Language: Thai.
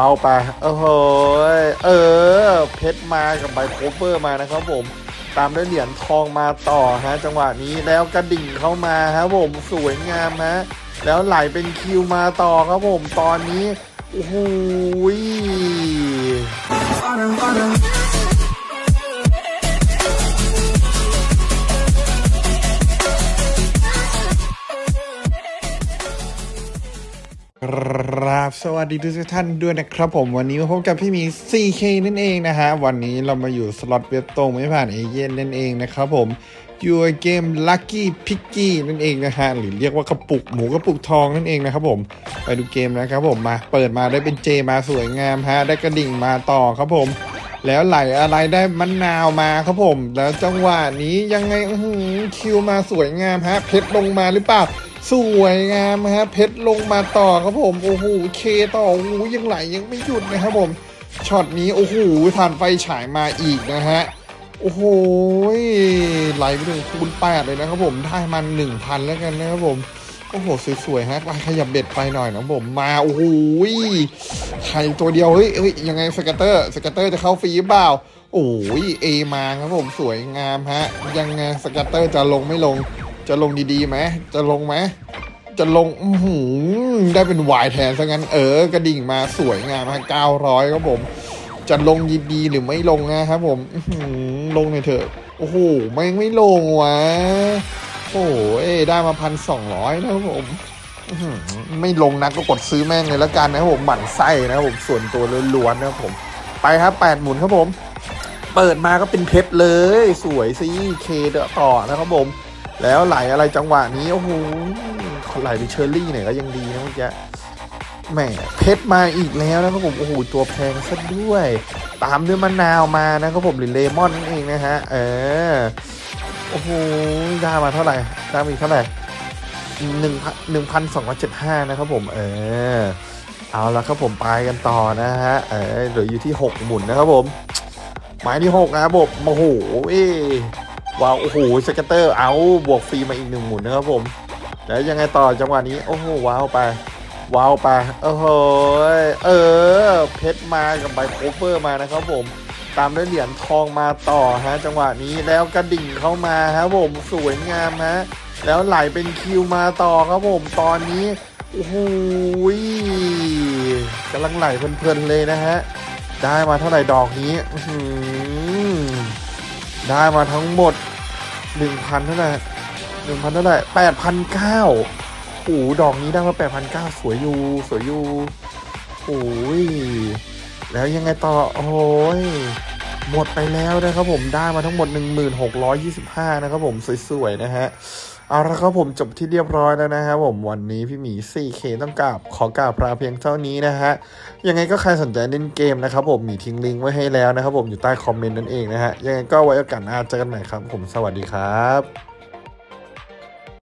เอาไปโอ้โหเออ เพชรมากับใบโคเวอร์มานะครับผม ตามด้วยเหรียญทองมาต่อฮะ จังหวะนี้แล้วกระดิ่งเข้ามาครับผมสวยงามฮะ แล้วไหลเป็นคิวมาต่อครับผม ตอนนี้ โอ้โห ครับสวัสดีทุกท่านด้วยนะครับผมวันนี้มาพบกับพี่มี 4K นั่นเองนะฮะ วันนี้เรามาอยู่สล็อตเว็บตรงไม่ผ่านเอเย่นนั่นเองนะครับผมอยู่เกม Lucky Picky นั่นเองนะฮะ หรือเรียกว่ากระปุกหมูกระปุกทองนั่นเองนะครับผม ไปดูเกมนะครับผมมาเปิดมาได้เป็นเจมาสวยงามฮะ ได้กระดิ่งมาต่อครับผม แล้วไหลอะไรได้มะนาวมาครับผม แล้วจังหวะนี้ยังไงอื้อหือคิวมาสวยงามฮะเพชรลงมาหรือเปล่า สวยงามฮะเพชรลงมาต่อครับผมโอ้โหเคต่อโอ้โหยังไหลยังไม่หยุดนะครับผมช็อตนี้โอ้โหถ่านไฟฉายมาอีกนะฮะโอ้โหไหลไปถึงคูณแปดเลยนะครับผมได้มันหนึ่งพันแล้วกันนะครับผมโอ้โหสวยๆฮะไปขยับ bet ไปหน่อยนะผมมาโอ้โหขาดตัวเดียวเฮ้ยเฮ้ยยังไง scatter scatter จะเข้าฟรีเปล่าโอ้ยเอมาครับผมสวยงามฮะยังไง scatter จะลงไม่ลง จะลงดีๆไหมจะลงไหมจะลงอืหือได้เป็นวายแทนซะงั้นเออกระดิ่งมาสวยงามฮะเก้าร้อยครับผม จะลงดีๆหรือไม่ลงนะครับผมหือลงหน่อยเถอะโอ้โหไม่ลงไม่ลงวะโอ้เอ้ได้มาพันสองร้อยนะครับผมไม่ลงนักก็กดซื้อแม่งเลยแล้วกันนะครับผมหมั่นไส้นะครับผมส่วนตัวล้วนๆนะครับผม ไปครับแปดหมุนครับผม เปิดมาก็เป็นเพชรเลย สวยสิเคเดอะต่อนะครับผม แล้วไหลอะไรจังหวะนี้โอ้โหไหลไปเชอร์รี่หน่อยก็ยังดีนะเมื่อกี้แหมเพชรมาอีกแล้วนะครับผมโอ้โหตัวแพงซะด้วย ตามด้วยมะนาวมานะครับผมหรือเลมอนนั่นเองนะฮะเออโอ้โหได้มาเท่าไหร่ได้มาอีกเท่าไหร่หนึ่งพันหนึ่งพันสองร้อยเจ็ดห้านะครับผมเอเอาละครับผมไปกันต่อนะฮะเออเหลืออยู่ที่หกหมุนนะครับผม หมุนที่หกนะครับผมโอ้โหเอ ว้าวโอ้โห scatter เอาบวกฟรีมาอีกหนึ่งหมุนนะครับผมแล้วยังไงต่อจังหวะนี้โอ้โหว้าวไปว้าวไปโอ้โหเออเพชรมากับใบ clover มานะครับผมตามด้วยเหรียญทองมาต่อฮะจังหวะนี้แล้วกระดิ่งเข้ามาครับผมสวยงามฮะแล้วไหลเป็นคิวมาต่อครับผมตอนนี้โอ้โหกำลังไหลเพลินๆเลยนะฮะได้มาเท่าไหร่ดอกนี้อื ได้มาทั้งหมดหนึ่งพันเท่าไหร่หนึ่งพันเท่าไหร่แปดพันเก้าโอ้โหดอกนี้ได้มาแปดพันเก้าสวยอยู่สวยอยู่โอ้ยแล้วยังไงต่อโอ้ยหมดไปแล้วนะครับผมได้มาทั้งหมด 1625 นะครับผมสวยๆนะฮะ เอาละครับผมจบที่เรียบร้อยแล้วนะครับผมวันนี้พี่หมี 4K ต้องกราบขอกราบลาเพียงเท่านี้นะฮะยังไงก็ใครสนใจเล่นเกมนะครับผมมีทิ้งลิงก์ไว้ให้แล้วนะครับผมอยู่ใต้คอมเมนต์นั่นเองนะฮะยังไงก็ไว้โอกาสหน้าเจอกันใหม่ครับผมสวัสดีครับ